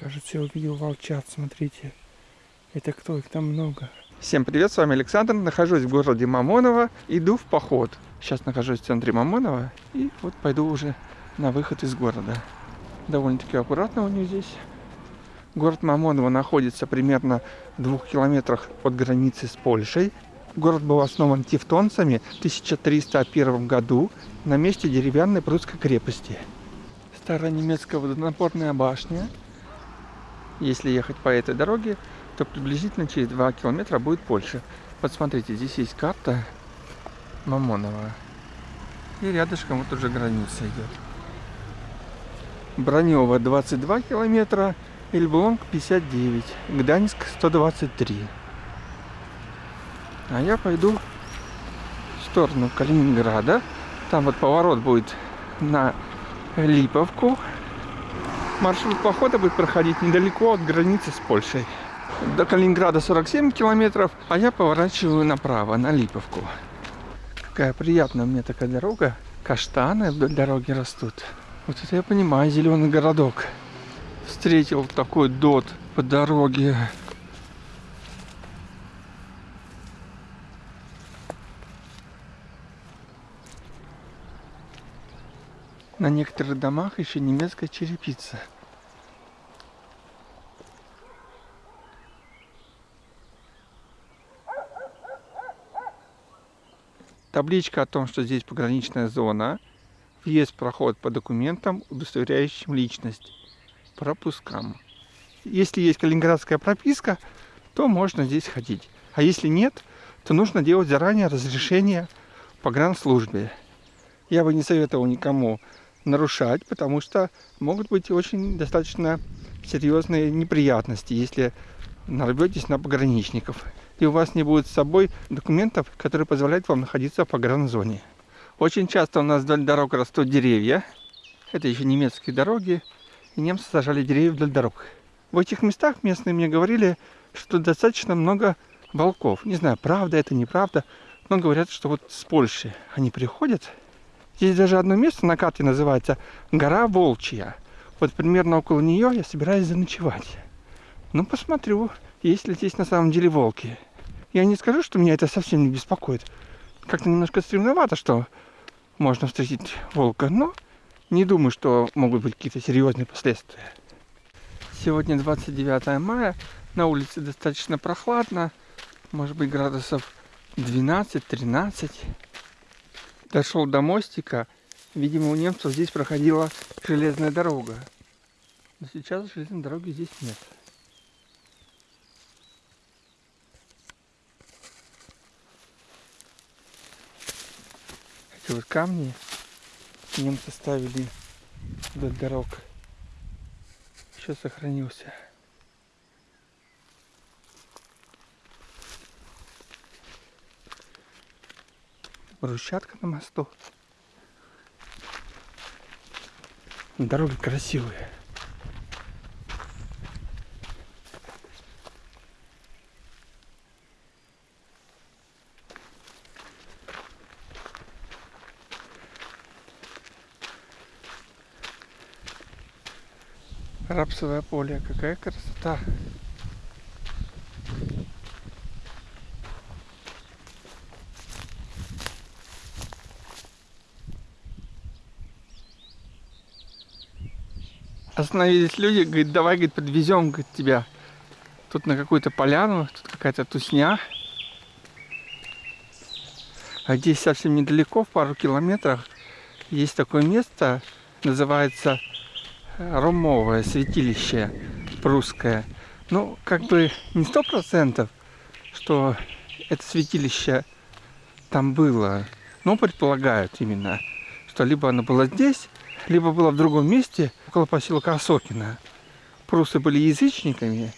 Кажется, я увидел волчат, смотрите. Это кто? Их там много. Всем привет, с вами Александр. Нахожусь в городе Мамоново. Иду в поход. Сейчас нахожусь в центре Мамонова. И вот пойду уже на выход из города. Довольно-таки аккуратно у них здесь. Город Мамоново находится примерно в двух километрах от границы с Польшей. Город был основан тевтонцами в 1301 году на месте деревянной прусской крепости. Старая немецкая водонапорная башня если ехать по этой дороге, то приблизительно через 2 километра будет Польша. Вот смотрите, здесь есть карта Мамонова. И рядышком вот уже граница идет. Бронево 22 километра, Эльблонг 59, Гданьск 123. А я пойду в сторону Калининграда. Там вот поворот будет на Липовку. Маршрут похода будет проходить недалеко от границы с Польшей. До Калининграда 47 километров, а я поворачиваю направо, на Липовку. Какая приятная меня такая дорога. Каштаны вдоль дороги растут. Вот это я понимаю, зеленый городок. Встретил такой дот по дороге. На некоторых домах еще немецкая черепица. Табличка о том, что здесь пограничная зона, въезд, проход по документам, удостоверяющим личность, пропускам. Если есть калининградская прописка, то можно здесь ходить. А если нет, то нужно делать заранее разрешение по гранслужбе. Я бы не советовал никому нарушать, потому что могут быть очень достаточно серьезные неприятности, если нарветесь на пограничников, и у вас не будет с собой документов, которые позволяют вам находиться в погранзоне. Очень часто у нас вдоль дорог растут деревья. Это еще немецкие дороги, и немцы сажали деревья вдоль дорог. В этих местах местные мне говорили, что достаточно много волков. Не знаю, правда это, неправда, но говорят, что вот с Польши они приходят есть даже одно место на карте называется гора Волчья. Вот примерно около нее я собираюсь заночевать. Ну, посмотрю, есть ли здесь на самом деле волки. Я не скажу, что меня это совсем не беспокоит. Как-то немножко стремновато, что можно встретить волка, но не думаю, что могут быть какие-то серьезные последствия. Сегодня 29 мая, на улице достаточно прохладно, может быть градусов 12-13 дошел до мостика. Видимо, у немцев здесь проходила железная дорога. Но сейчас железной дороги здесь нет. Эти вот камни немцы ставили вдоль дорог. Еще сохранился. Брусчатка на мосту. Дороги красивые. Рапсовое поле, какая красота. Остановились люди, говорит, давай, говорит, подвезем говорит, тебя. Тут на какую-то поляну, тут какая-то тусня. А здесь совсем недалеко, в пару километрах, есть такое место, называется э, Ромовое святилище прусское. Ну, как бы не сто процентов, что это святилище там было, но предполагают именно, что либо оно было здесь, либо было в другом месте, около поселка Осокина. Прусы были язычниками,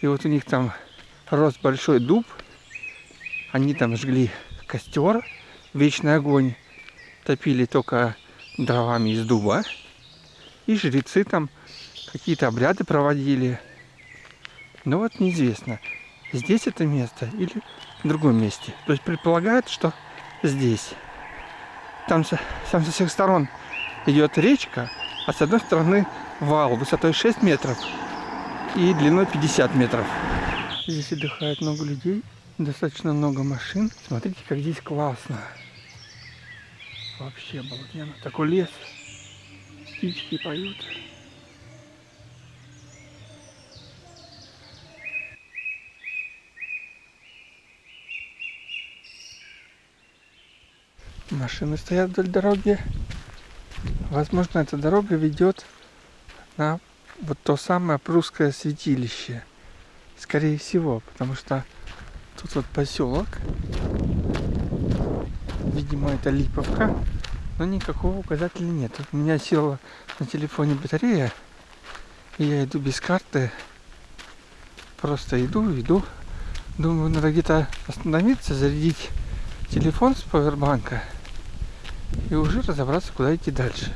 и вот у них там рос большой дуб, они там жгли костер, вечный огонь, топили только дровами из дуба, и жрецы там какие-то обряды проводили. Но вот неизвестно, здесь это место или в другом месте. То есть предполагают, что здесь. Там, там со всех сторон идет речка, а с одной стороны вал высотой 6 метров. и длиной 50 метров. Здесь отдыхает много людей, достаточно много машин. Смотрите, как здесь классно. Вообще обалденно. Такой лес. Птички поют. Машины стоят вдоль дороги. Возможно, эта дорога ведет на вот то самое прусское святилище. Скорее всего, потому что тут вот поселок. Видимо, это Липовка. Но никакого указателя нет. У меня села на телефоне батарея. И я иду без карты. Просто иду, иду. Думаю, надо где-то остановиться, зарядить телефон с пауэрбанка и уже разобраться, куда идти дальше.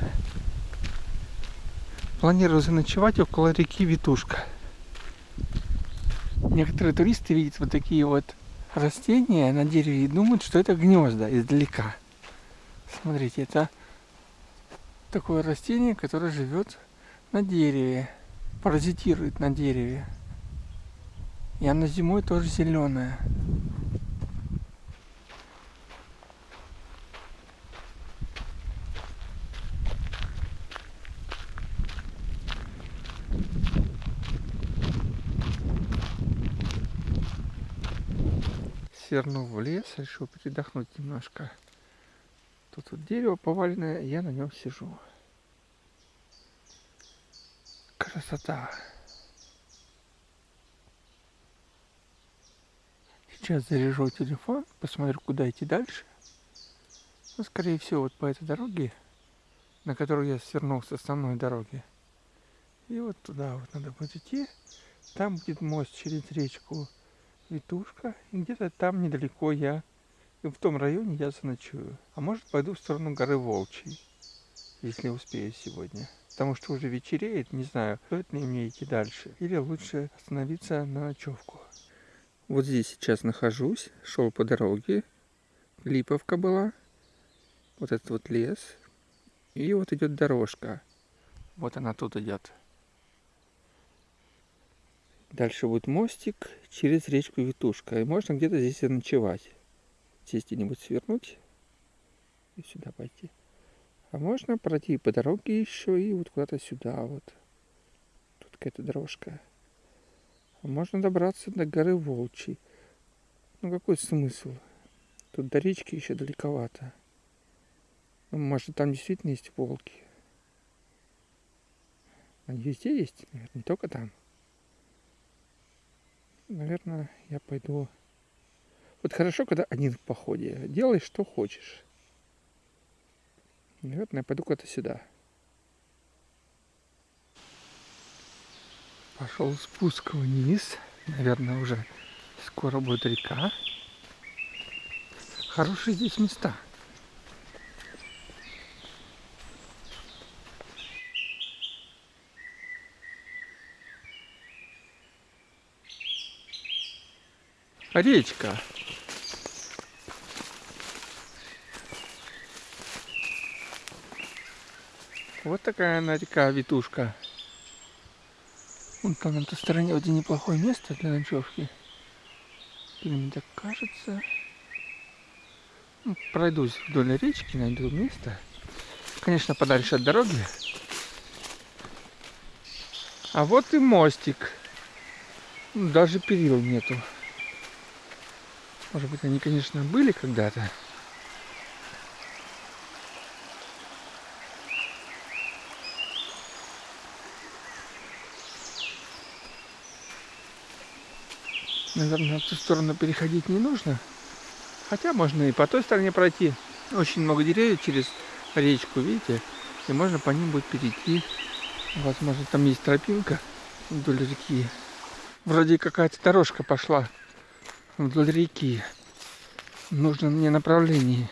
Планирую заночевать около реки Витушка. Некоторые туристы видят вот такие вот растения на дереве и думают, что это гнезда издалека. Смотрите, это такое растение, которое живет на дереве, паразитирует на дереве. И оно зимой тоже зеленое. Свернул в лес, решил передохнуть немножко. Тут вот дерево поваленное, я на нем сижу. Красота. Сейчас заряжу телефон, посмотрю, куда идти дальше. Ну, скорее всего, вот по этой дороге, на которую я свернул с основной дороги. И вот туда вот надо будет идти. Там будет мост через речку Витушка. И где-то там недалеко я, в том районе я заночую. А может пойду в сторону горы Волчий, если успею сегодня. Потому что уже вечереет, не знаю, стоит ли мне идти дальше. Или лучше остановиться на ночевку. Вот здесь сейчас нахожусь, шел по дороге. Липовка была. Вот этот вот лес. И вот идет дорожка. Вот она тут идет. Дальше будет мостик через речку Витушка. И можно где-то здесь ночевать. Здесь где-нибудь свернуть и сюда пойти. А можно пройти по дороге еще и вот куда-то сюда вот. Тут какая-то дорожка. А можно добраться до горы Волчий. Ну какой смысл? Тут до речки еще далековато. Ну, может там действительно есть волки. Они везде есть, наверное, не только там наверное, я пойду... Вот хорошо, когда один в походе. Делай, что хочешь. Наверное, я пойду куда-то сюда. Пошел спуск вниз. Наверное, уже скоро будет река. Хорошие здесь места. Речка. Вот такая она река Витушка. Вон там на той стороне очень неплохое место для ночевки. Или мне так кажется. Ну, пройдусь вдоль речки, найду место. Конечно, подальше от дороги. А вот и мостик. Даже перил нету. Может быть, они, конечно, были когда-то. Наверное, в ту сторону переходить не нужно. Хотя можно и по той стороне пройти. Очень много деревьев через речку, видите? И можно по ним будет перейти. Возможно, там есть тропинка вдоль реки. Вроде какая-то дорожка пошла вдоль реки. Нужно мне направление.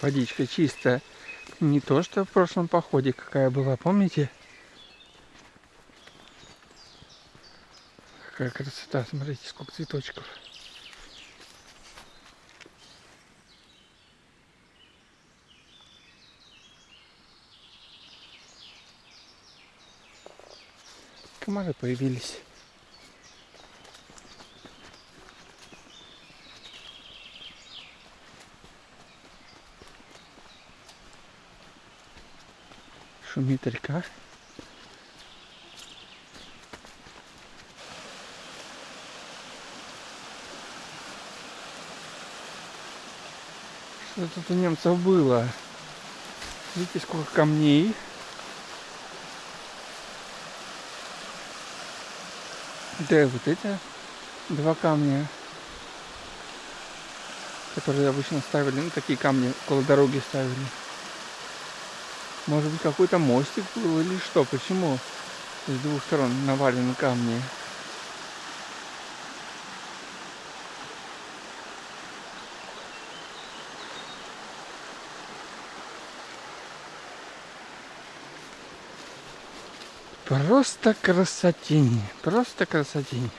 Водичка чистая. Не то, что в прошлом походе какая была, помните? Какая красота, смотрите, сколько цветочков. Комары появились. Шумит река. Что тут у немцев было? Видите, сколько камней. Да, вот это два камня, которые обычно ставили, ну, такие камни около дороги ставили. Может быть, какой-то мостик был или что? Почему с двух сторон навалены камни? Просто красотень, просто красотень.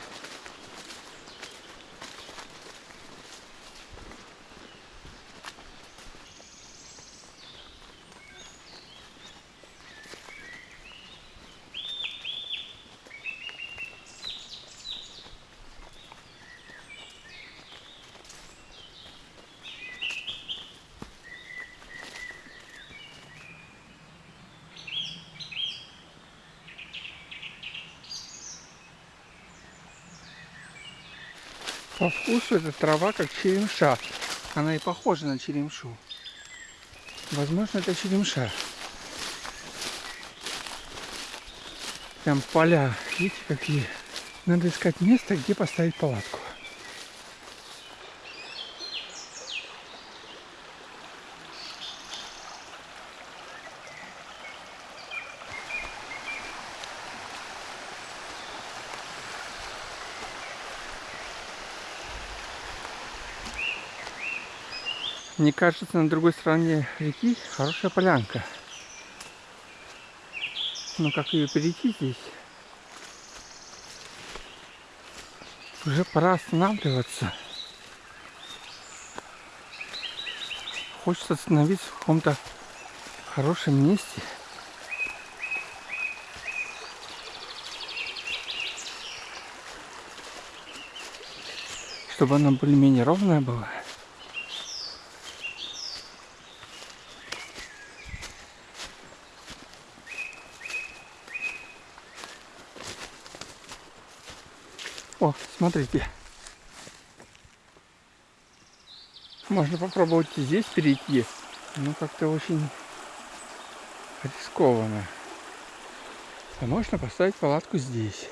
Вкусу эта трава как черемша. Она и похожа на черемшу. Возможно, это черемша. Прям поля. Видите, какие? Надо искать место, где поставить палатку. Мне кажется, на другой стороне реки хорошая полянка. Но как ее перейти здесь? Уже пора останавливаться. Хочется остановиться в каком-то хорошем месте. Чтобы она более-менее ровная была. О, смотрите. Можно попробовать здесь перейти. Ну, как-то очень рискованно. А можно поставить палатку здесь.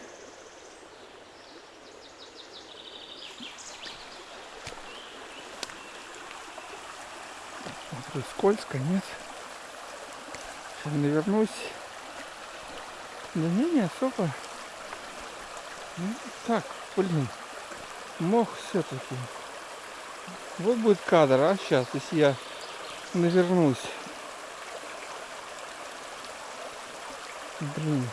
Скользко, нет? Сейчас навернусь. Да не, не особо. Ну, так, блин, мох все-таки. Вот будет кадр, а сейчас, если я навернусь. Блин.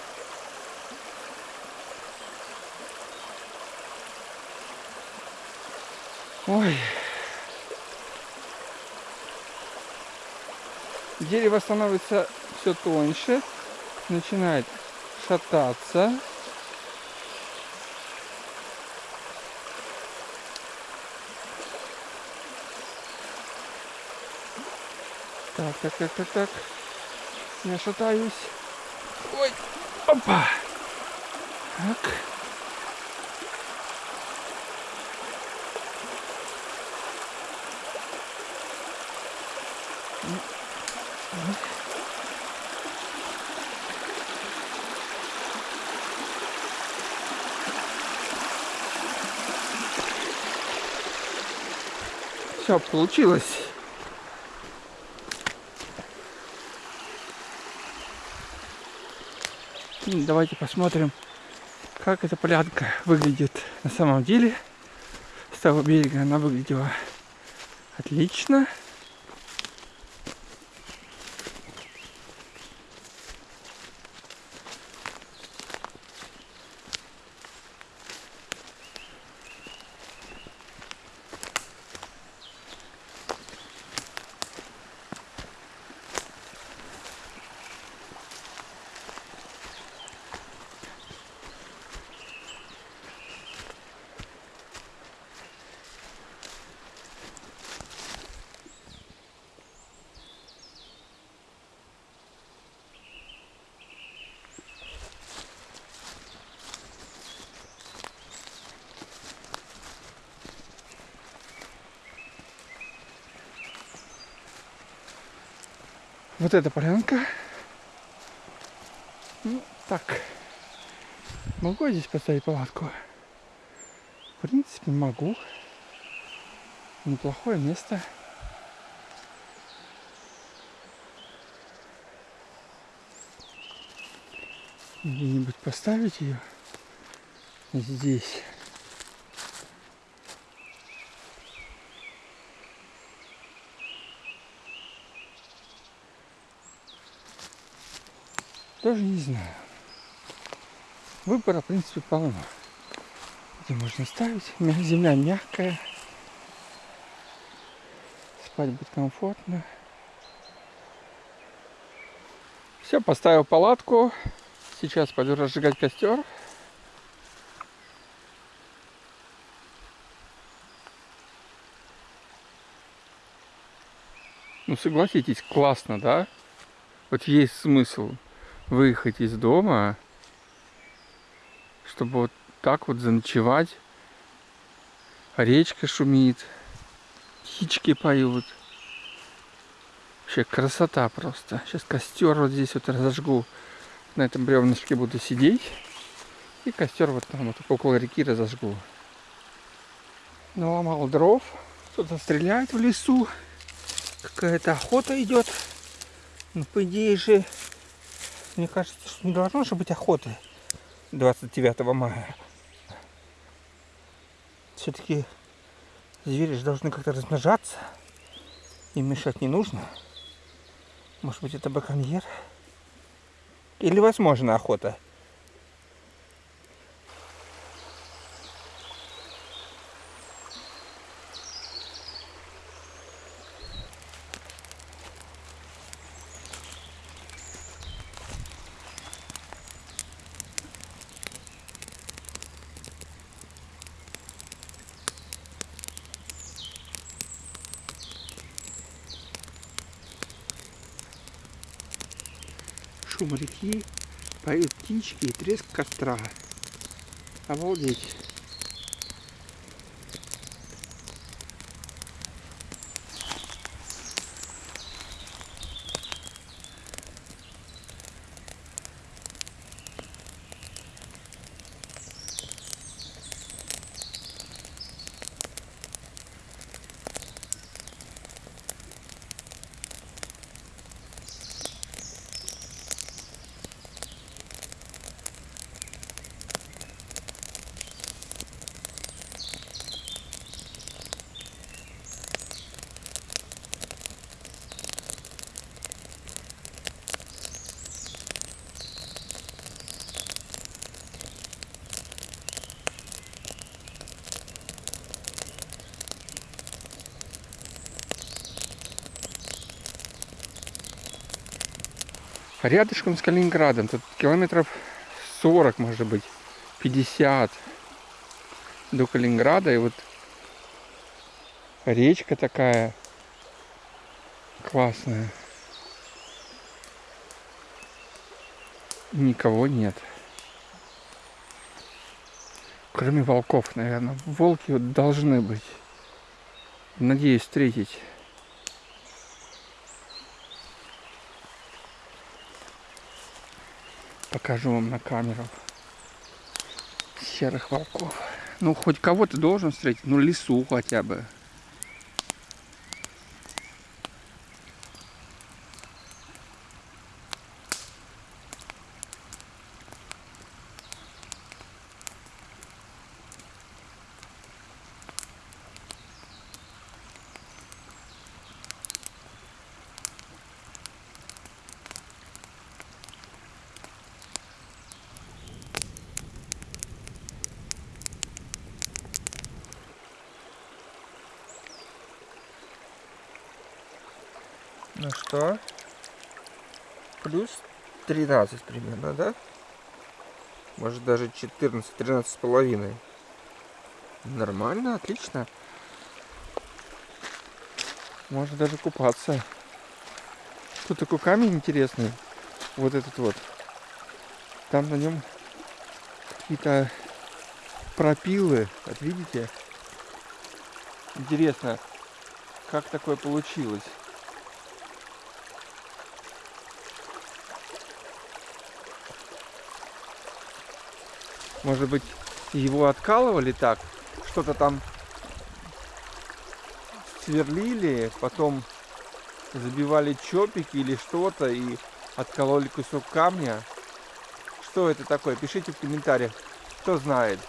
Ой. Дерево становится все тоньше, начинает шататься. Так, так, так, так, так. Я шатаюсь. Ой, опа. Так. Все, получилось. Давайте посмотрим, как эта полянка выглядит на самом деле. С того берега она выглядела отлично. Вот эта полянка. Ну, так. Могу я здесь поставить палатку? В принципе, могу. Неплохое место. Где-нибудь поставить ее здесь. Тоже не знаю. Выбора, в принципе, полно. Где можно ставить. Земля мягкая. Спать будет комфортно. Все, поставил палатку. Сейчас пойду разжигать костер. Ну согласитесь, классно, да? Вот есть смысл выехать из дома, чтобы вот так вот заночевать. Речка шумит, птички поют. Вообще красота просто. Сейчас костер вот здесь вот разожгу. На этом бревнышке буду сидеть. И костер вот там вот около реки разожгу. Наломал дров. Кто-то стреляет в лесу. Какая-то охота идет. Ну, по идее же мне кажется, что не должно же быть охоты 29 мая. Все-таки звери же должны как-то размножаться. Им мешать не нужно. Может быть, это баконьер? Или возможно охота? Шум реки, поют птички и треск костра. Обалдеть. Рядышком с Калининградом. Тут километров 40, может быть, 50 до Калининграда. И вот речка такая классная. Никого нет. Кроме волков, наверное. Волки вот должны быть. Надеюсь встретить. Покажу вам на камеру серых волков. Ну, хоть кого-то должен встретить, ну, лесу хотя бы. Ну что? Плюс 13 примерно, да? Может даже 14, 13 с половиной. Нормально, отлично. Можно даже купаться. Тут такой камень интересный. Вот этот вот. Там на нем какие-то пропилы. Вот видите? Интересно, как такое получилось. Может быть, его откалывали так, что-то там сверлили, потом забивали чопики или что-то и откололи кусок камня. Что это такое? Пишите в комментариях, кто знает.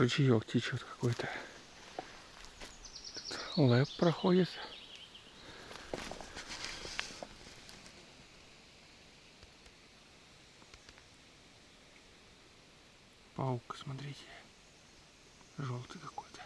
Ручеек течет какой-то. Лэп проходит. Паук, смотрите. Желтый какой-то.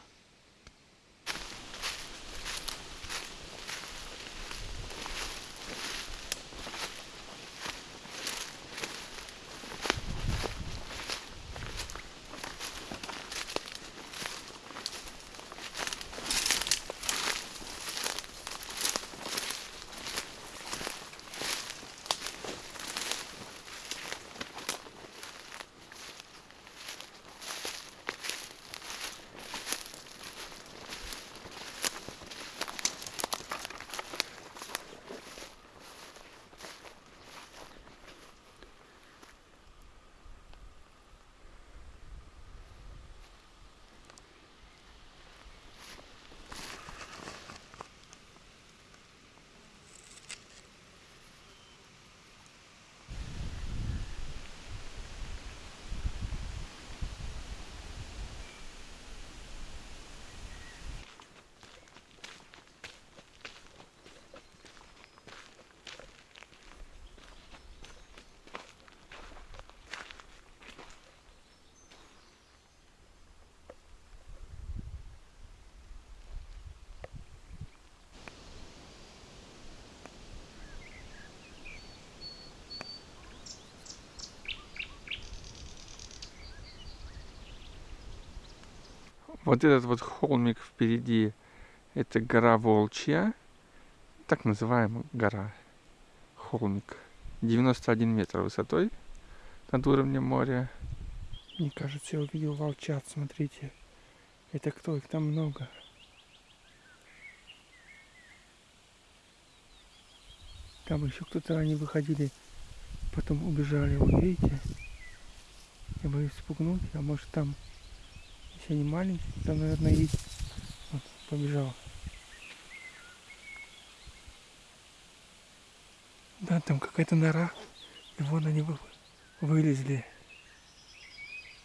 Вот этот вот холмик впереди, это гора Волчья, так называемая гора, холмик, 91 метр высотой над уровнем моря. Мне кажется, я увидел волчат, смотрите. Это кто? Их там много. Там еще кто-то, они выходили, потом убежали, вы видите? Я боюсь спугнуть, а может там если они маленькие, там, наверное, есть. Вот, побежал. Да, там какая-то нора. И вон они вы, вылезли.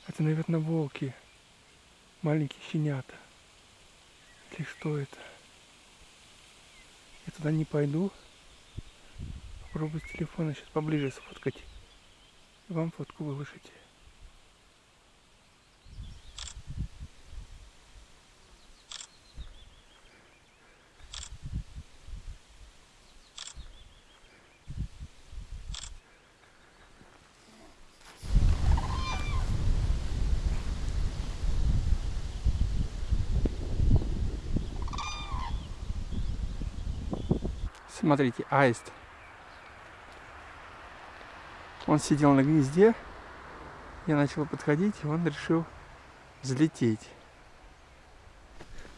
Это, наверное, волки. Маленькие щенята. Или что это? Я туда не пойду. Попробую с телефона сейчас поближе сфоткать. Вам фотку выложить. Смотрите, аист. Он сидел на гнезде. Я начал подходить, и он решил взлететь.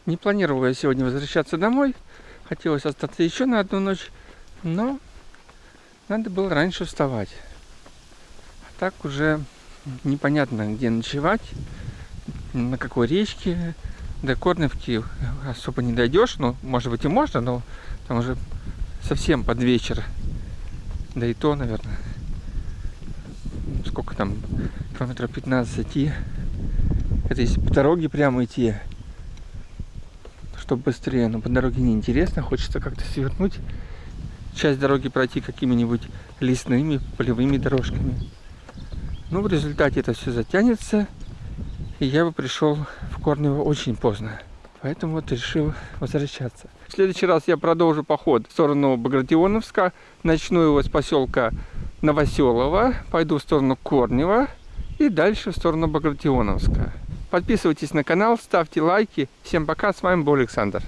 Не планировал я сегодня возвращаться домой. Хотелось остаться еще на одну ночь, но надо было раньше вставать. А так уже непонятно, где ночевать, на какой речке. До Корневки особо не дойдешь, ну, может быть и можно, но там уже совсем под вечер. Да и то, наверное. Сколько там? Километров 15 идти. Это если по дороге прямо идти. Чтобы быстрее. Но по дороге неинтересно. Хочется как-то свернуть часть дороги пройти какими-нибудь лесными полевыми дорожками. Но в результате это все затянется, и я бы пришел в Корнево очень поздно. Поэтому вот решил возвращаться. В следующий раз я продолжу поход в сторону Багратионовска. Начну его с поселка Новоселово, пойду в сторону Корнева и дальше в сторону Багратионовска. Подписывайтесь на канал, ставьте лайки. Всем пока, с вами был Александр.